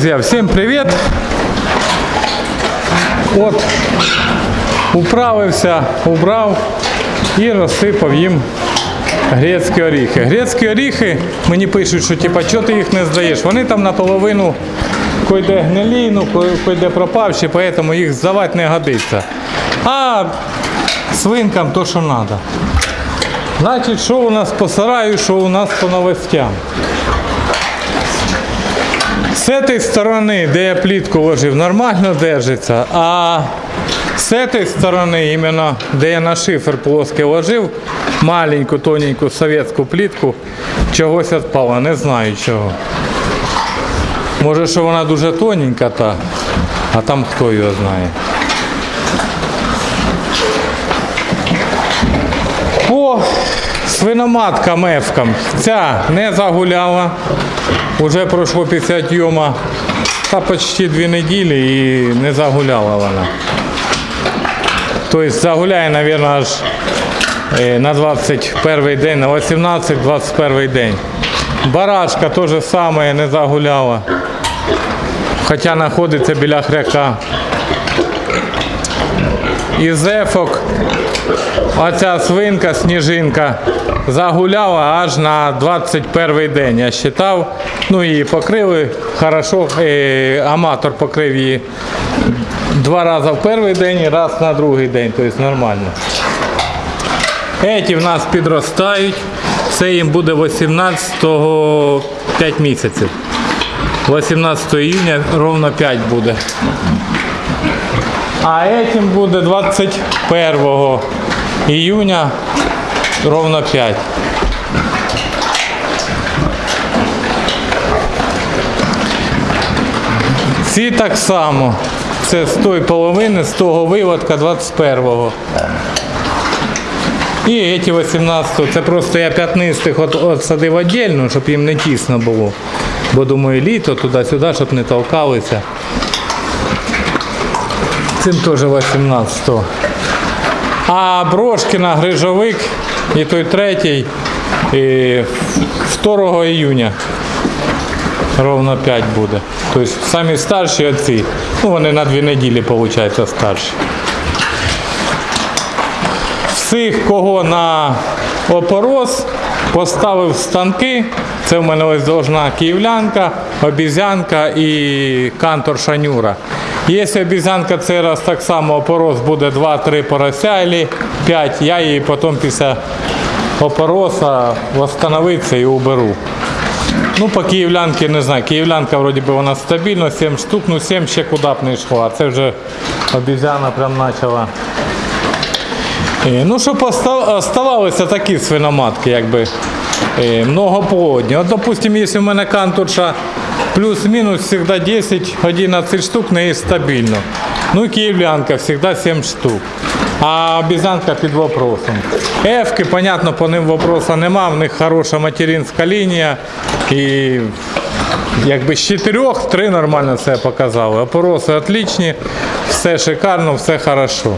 друзья, всем привет! От управився, убрав і розсипав їм грецькі оріхи. Грецькі оріхи мені пишуть, що типа, чого ти їх не здаєш? Вони там наполовину койде гнилі, ну койде пропавші, поэтому їх здавати не годиться. А свинкам то, що треба. Значить, що у нас по сараю, що у нас по новостям. З цієї сторони, де я плітку ложив, нормально держиться, а з цієї сторони, іменно де я на шифер плоский ложив, маленьку, тоненьку совєтську плітку, чогось відпало, не знаю чого. Може, що вона дуже тоненька та, а там хто його знає. Свиноматкам мевкам ця не загуляла. Уже пройшло після тьома та почти дві неділі і не загуляла вона. Тобто загуляє, мабуть, аж е, на 21 день, на 18-21 день. Барашка теж саме не загуляла. Хоча знаходиться біля хряка. Із ефок оця свинка, сніжинка загуляла аж на 21 день. Я вважав. Ну і покрили хорошо. Е, аматор покрив її два рази в перший день і раз на другий день, тобто нормально. Еті в нас підростають. Це їм буде 18-го 5 місяців. 18 июня ровно 5 буде. А этим буде 21 июня ровно 5. Ці так само. Це з тої половини, з того виводка 21-го. І ці 18 Це просто я п'ятнистих от, от садив віддільно, щоб їм не тісно було. Бо думаю, літо туди-сюди, щоб не толкалися. Цим теж 18-го. А Брошкіна, Грижовик і той третій і 2 іюня. Ровно 5 буде. Тобто самі старші оці. Ну вони на дві неділі, виходить, старші. Всіх, кого на опорос, поставив станки. Це в мене ось должна київлянка, обізянка і кантор шанюра. Якщо обізянка цей раз так само опорос буде 2-3 порося або 5, я її потім після опороса встановиться і уберу. Ну, по київлянки не знаю. Київлянка вроді би вона стабільна, 7 штук, ну 7 ще куди б не йшло. А це вже обізяна прям почала. Е, Ну, щоб оста- оставалися такі свиноматки, якби е, многоплодні. От, допустим, якщо в мене кантурша плюс-мінус завжди 10-11 штук, не є стабільно. Ну київлянка завжди 7 штук. А обізянка під вопросом. Ефки, понятно, по ним вопроса нема, в них хороша материнська лінія. І якби з чотирьох три нормально все показали. Опороси отличні, все шикарно, все хорошо.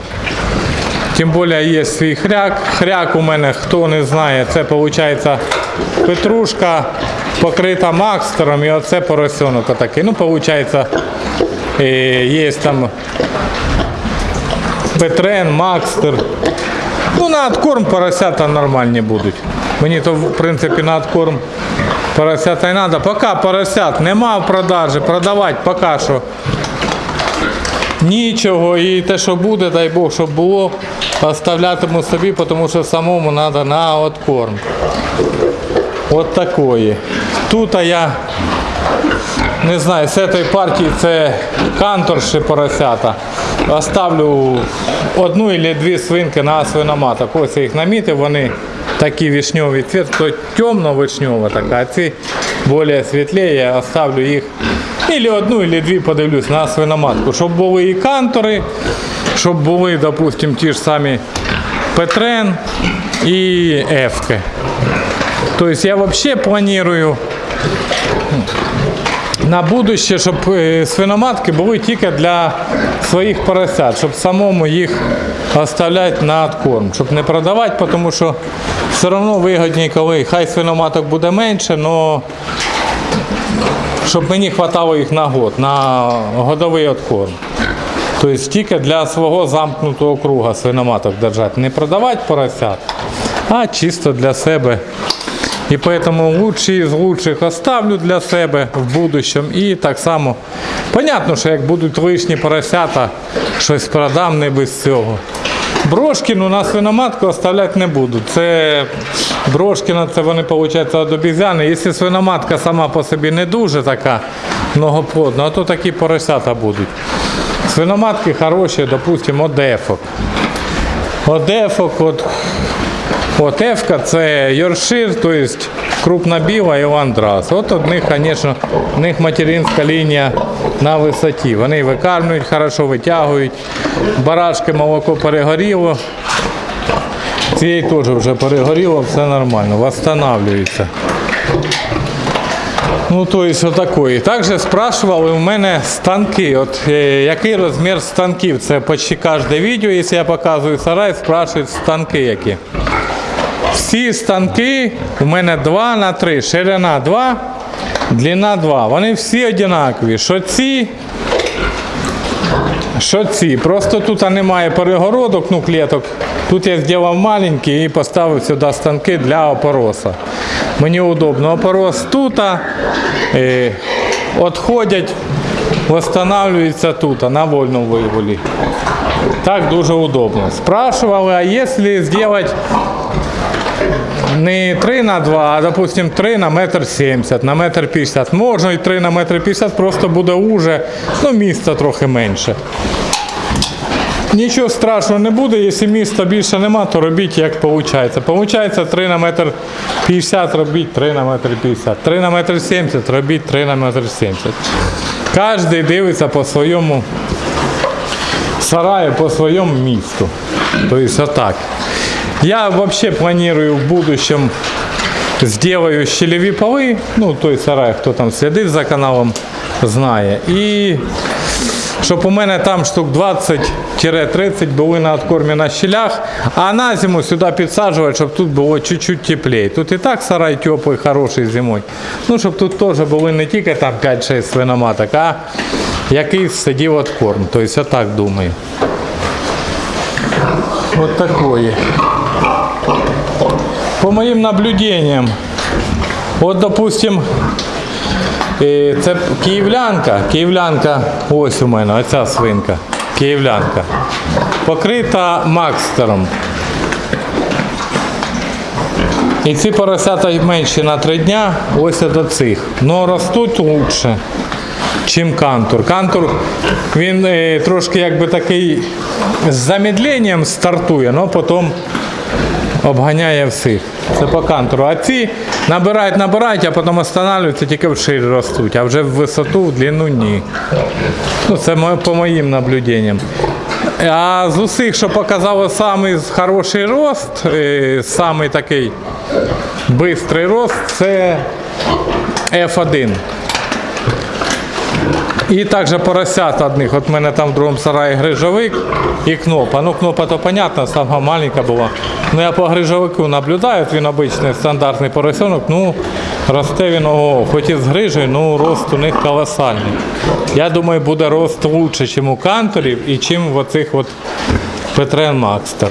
Тим більше є свій хряк. Хряк у мене, хто не знає, це виходить петрушка покрита макстером і оце поросенок отакий. Ну, виходить, є там петрен, макстер. Ну, на откорм поросята нормальні будуть. Мені то, в принципі, на откорм поросята й треба. Поки поросят нема в продажі, продавати поки що Нічого, і те, що буде, дай Бог, щоб було, оставлятиму собі, тому що самому треба на откорм. От такої. Тут я не знаю, з цієї партії це канторші поросята. Оставлю одну або дві свинки на свиноматок. Ось я їх намітив, вони такі вишньові цвіт, то темно-вишньова така, а ці більш світлі, я оставлю їх. Ілі одну, ілі дві подивлюсь на свиноматку, щоб були і кантори, щоб були, допустим, ті ж самі Петрен і Ефки. Тобто я взагалі планую на будуще, щоб е, свиноматки були тільки для своїх поросят, щоб самому їх оставляти на откорм, щоб не продавати, тому що все одно вигідні, коли хай свиноматок буде менше, але щоб мені вистачало їх на год, на годовий откорм. Тобто тільки для свого замкнутого круга свиноматок держати. Не продавати поросят, а чисто для себе. І тому лучші з лучших оставлю для себе в будущем. І так само, понятно, що як будуть лишні поросята, щось продам не без цього. Брошкіну на свиноматку оставляти не буду. Це брошкіна, це вони, виходить, від обізяни. Якщо свиноматка сама по собі не дуже така многоплодна, то такі поросята будуть. Свиноматки хороші, допустимо, одефок. Одефок, от От Ефка це Йоршир, тобто крупна біла і ландрас. От у них, звісно, в них материнська лінія на висоті. Вони викармлюють, хорошо витягують. Барашки молоко перегоріло. Цієї теж вже перегоріло, все нормально, восстанавливається. Ну, то есть отакої. Також спрашивали у мене станки. От е, який розмір станків? Це почти кожне відео, якщо я показую сарай, спрашують станки які. Всі станки у мене 2 на 3, ширина 2, длина 2. Вони всі однакові. Що ці, що ці. Просто тут немає перегородок, ну клеток. Тут я зробив маленький і поставив сюди станки для опороса. Мені удобно. Опорос тут, е, відходять, встановлюються тут, на вольному вигулі. Так дуже удобно. Спрашивали, а якщо зробити не 3 на 2, а допустим 3 на метр 70, на метр 50. Можна і 3 на метр 50, просто буде уже, ну місця трохи менше. Нічого страшного не буде, якщо міста більше нема, то робіть як виходить. Получається 3 на метр 50 робіть 3 на метр 50. 3 на метр 70 робіть 3 на метр 70. Кожен дивиться по своєму сараю, по своєму місту. Тобто отак. Я вообще планирую в будущем сделаю щелеві полы, ну той сарай, хто там слідить за каналом, знає. І щоб у мене там штук 20-30 були на откормі на щелях, а на зиму сюди підсаджувати, щоб тут було чуть-чуть теплее. Тут і так сарай теплий, хороший зимою. Ну, щоб тут теж були не тільки там 5-6 свиноматок, а якийсь сидів откорм. Тобто я так думаю. Вот такое. По моим наблюдениям, от, допустим, е, це київлянка, київлянка, ось у мене, оця свинка, київлянка, покрита макстером. І ці поросята менші на три дня, ось до цих. Но ростуть лучше, чим кантур. Кантур він е, трошки якби такий з замедленням стартує, але потім обганяє всіх. Це по кантуру. А ці набирають, набирають, а потім останавливаються, тільки вширі ростуть, а вже в висоту, в длину ні. Ну, це по моїм наблюденням. А з усіх, що показало самий хороший рост, е, самий такий бистрий рост, це F1. І також поросят одних. От в мене там в другому сараї грижовик і кнопа. Ну, кнопа то понятно, сама маленька була. Ну я по грижовику наблюдаю, він обичний стандартний поросенок, ну росте він, ого, хоч і з грижею, ну рост у них колосальний. Я думаю, буде рост лучше, ніж у канторів і чим в оцих от Петрен Макстер.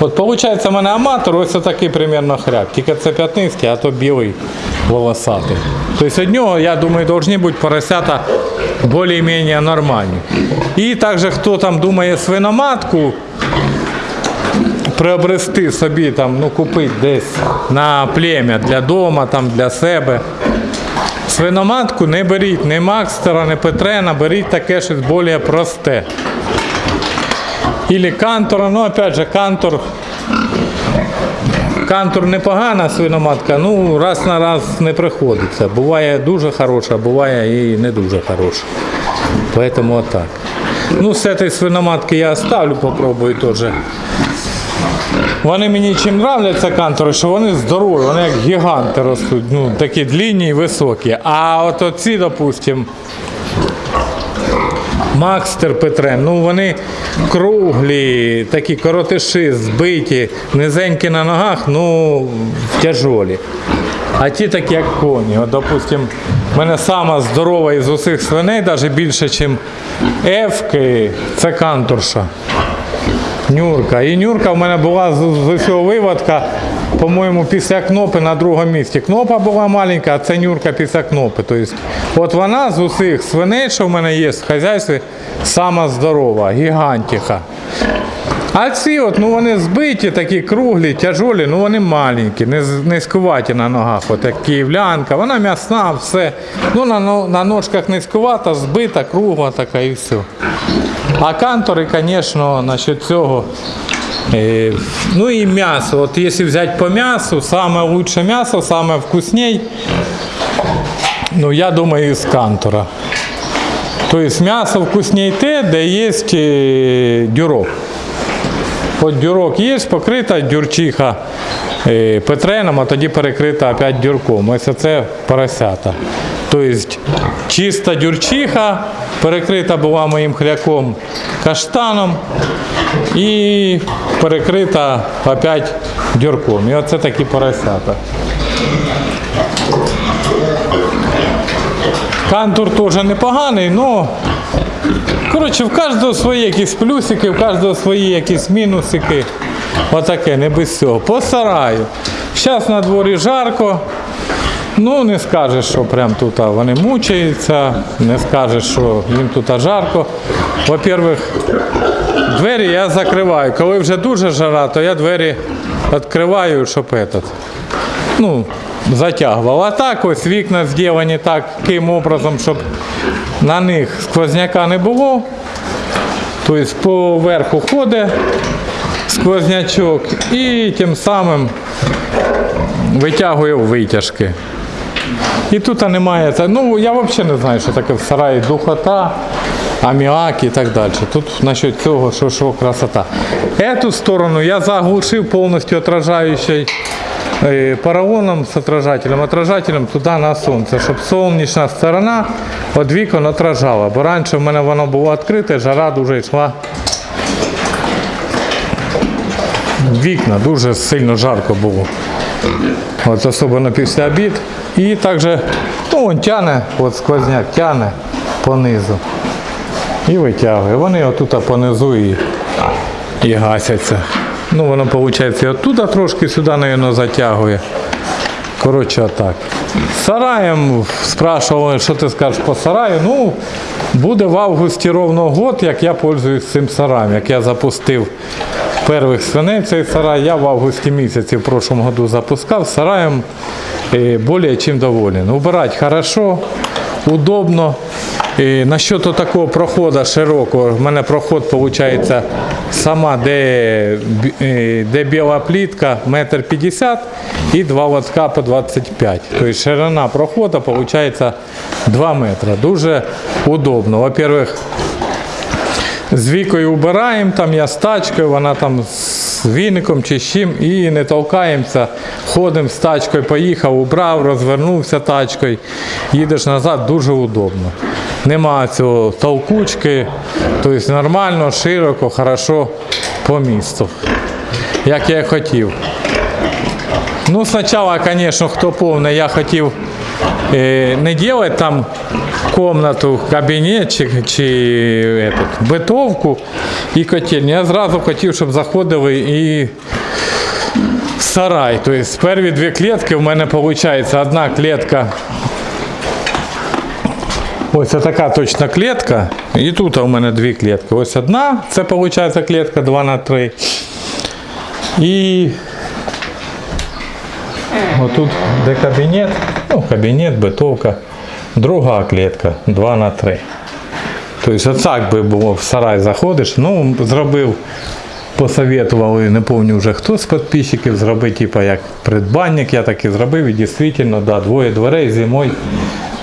От виходить, у мене аматор, ось такий примерно хряк. Тільки це п'ятницький, а то білий волосатий. Тобто від нього, я думаю, повинні бути поросята більш-менш нормальні. І також, хто там думає свиноматку, приобрести собі, там, ну, купити десь на плем'я для дома, там, для себе. Свиноматку не беріть ні Макстера, ні Петрена, беріть таке щось більш просте. Ілі кантора, ну опять же, кантор. Кантор непогана свиноматка, ну раз на раз не приходиться. Буває дуже хороша, буває і не дуже хороша. Поэтому отак. Ну, з цієї свиноматки я оставлю, попробую теж. Вони мені чим нравляться кантори, що вони здорові, вони як гіганти ростуть, ну, такі длинні і високі. А от оці, допустимо, Макстер Петрен, ну вони круглі, такі коротиші, збиті, низенькі на ногах, ну тяжолі. А ті такі, як коні. От, допустим, в мене сама здорова із усіх свиней, навіть більше, ніж Ефки, це кантурша. Нюрка. І Нюрка в мене була з, з усього виводка, по-моєму, після кнопи на другому місці. Кнопа була маленька, а це Нюрка після кнопи. Тобто, от вона з усіх свиней, що в мене є в хазяйстві, сама здорова, гігантіха. А ці от, ну вони збиті, такі круглі, тяжолі, ну вони маленькі, низькуваті на ногах, от як київлянка, вона м'ясна, все. Ну на, на ножках низькувата, збита, кругла така і все. А кантори, звісно, насчет цього. Е, ну і м'ясо. От якщо взяти по м'ясу, саме лучше м'ясо, саме вкусней, ну я думаю, із кантора. Тобто м'ясо вкусней те, де є е, дюрок. От дюрок є, покрита дюрчиха е, петреном, а тоді перекрита опять дюрком. Ось це поросята. Тобто чиста дюрчиха, перекрита була моїм хряком каштаном і перекрита опять дюрком. І оце такі поросята. Кантур теж непоганий, але Коротше, в кожного свої якісь плюсики, в кожного свої якісь мінусики. Отаке, не без цього. По сараю. Зараз на дворі жарко. Ну, не скажеш, що прям тут вони мучаються, не скажеш, що їм тут жарко. Во-первых, двері я закриваю. Коли вже дуже жара, то я двері відкриваю, щоб этот, ну, затягував. А так ось вікна зроблені таким образом, щоб на них сквозняка не було. Тобто поверху ходить сквознячок і тим самим витягує витяжки. І тут немає. Ну, я взагалі не знаю, що таке в сараї духота, аміак і так далі. Тут насчет цього, що, що красота. Эту сторону я заглушив повністю отражаючий е, поролоном з отражателем, отражателем туди на сонце, щоб сонячна сторона від вікон отражала. Бо раніше в мене воно було відкрите, жара дуже йшла. Вікна дуже сильно жарко було. От особливо після обід. І також, ну, він тяне, от сквозняк тяне понизу. І витягує. Вони отут понизу і, і гасяться. Ну, воно, виходить, оттуда трошки сюди, мабуть, затягує. Коротше, отак. Сараєм спрашували, що ти скажеш по сараю. Ну, буде в августі ровно год, як я пользуюсь цим сараєм, як я запустив перших свиней цей сарай. Я в августі місяці в прошлом году запускав. Сараєм е, более чим доволен. Убирать хорошо, удобно. І насчет такого проходу широкого, в мене проход виходить сама, де, е, де біла плітка, метр п'ятдесят і два лотка по 25. Тобто ширина проходу виходить 2 метри. Дуже удобно. Во-первых, з вікою убираємо, там я з тачкою, вона там з віником чи з чим, і не толкаємося. Ходимо з тачкою, поїхав, убрав, розвернувся тачкою, їдеш назад, дуже удобно. Нема цього толкучки, тобто нормально, широко, хорошо по місту. Як я і хотів. Ну, спочатку, звісно, хто повний, я хотів е, не робити там комнату, кабінет чи, чи этот, битовку і котельню. Я зразу хотів, щоб заходили і сарай. Тобто перві дві клітки в мене виходить одна клітка. Ось така точна клітка. І тут у мене дві клітки. Ось одна, це виходить клітка 2 на 3. І Отут, де кабінет, ну, кабінет, битовка, друга клітка 2 на 3. Тобто отак би було в сарай заходиш. Ну, зробив, посоветували, не пам'ятаю вже хто з підписчиків, зробив, типу, як придбанник, я так і зробив, і дійсно, да, двоє дверей зимою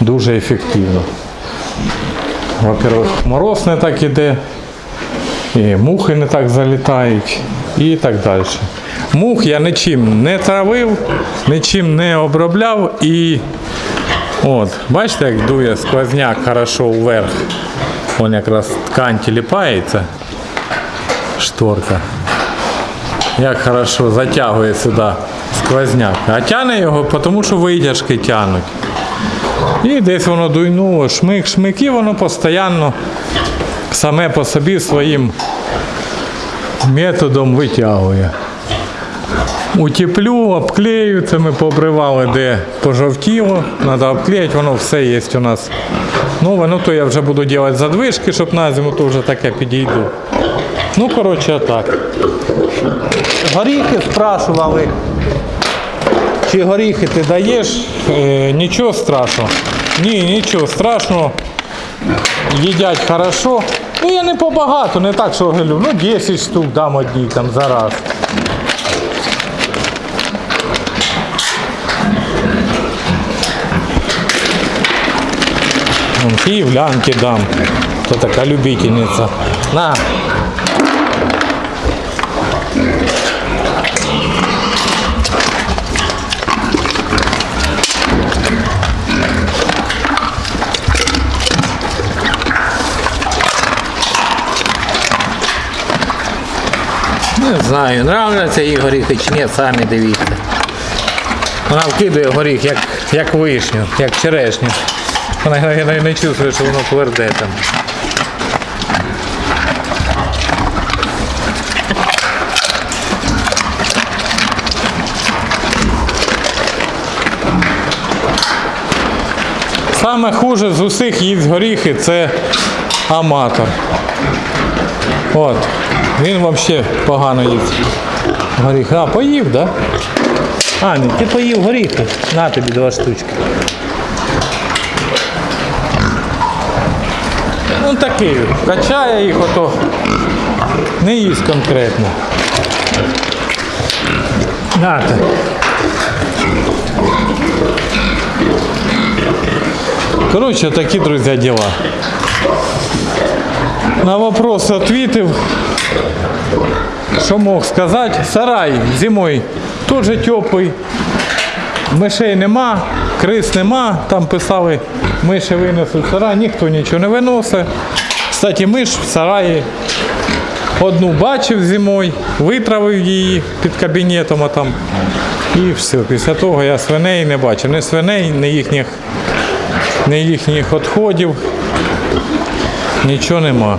дуже ефективно. Во-первых, мороз не так іде, і мухи не так залітають і так далі. Мух я нічим не травив, нічим не обробляв і от, бачите, як дує сквозняк хорошо вверх. Вон якраз ткань тіліпається, шторка. Як хорошо затягує сюди сквозняк. А тягне його, тому що витяжки тягнуть. І десь воно дуйнуло, шмик, шмик, і воно постійно саме по собі своїм методом витягує. Утеплю, обклею, це ми побривали, де пожовтіло, треба обклеїти, воно все є у нас. Ну то я вже буду робити задвижки, щоб на зиму то вже таке підійду. Ну, коротше, так. Горіхи спрашували. Чи горіхи ти даєш? Е, нічого страшного. Ні, нічого страшного. Їдять хорошо. Ну я не побагато, не так, що говорю, ну 10 штук дам одній там зараз. Вон Київлянки дам. То така любительниця. На. Не знаю, нравляться їй горіхи чи ні, самі дивіться. Вона вкидує горіх, як, як вишню, як черешню. Вона не, не чувствує, що воно тверде там. Саме хуже з усіх їсть горіхи це аматор. От. Він взагалі погано їсть. Горіхи. А, поїв, так? Да? Аня, ти поїв горіхи. На тобі два штучки. Ну такий, качає їх ото. Не їсть конкретно. Нате. Коротше, такі, друзі, діла. На вопрос ответив. Що мог сказати? Сарай зимою теж теплий. Мишей нема, крис нема. Там писали, миші винесуть сарай, ніхто нічого не виносить. Кстати, миш в сараї одну бачив зимою, витравив її під кабінетом а там. І все. Після того я свиней не бачив. Ні свиней, ні їхніх, ні їхніх відходів. Нічого нема.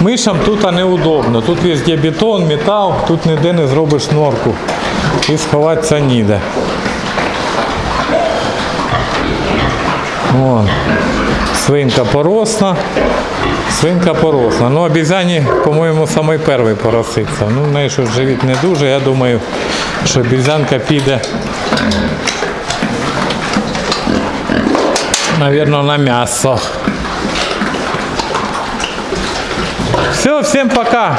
Мишам тут неудобно. Тут везде бетон, метал, тут ніде не зробиш норку. І сховатися ніде. Вон. Свинка поросна. Свинка поросна. Ну, обізяні, по-моєму, самий перший пороситься. Ну, в неї що живіт не дуже. Я думаю, що обізянка піде. Навірно, на м'ясо. Все, всем пока.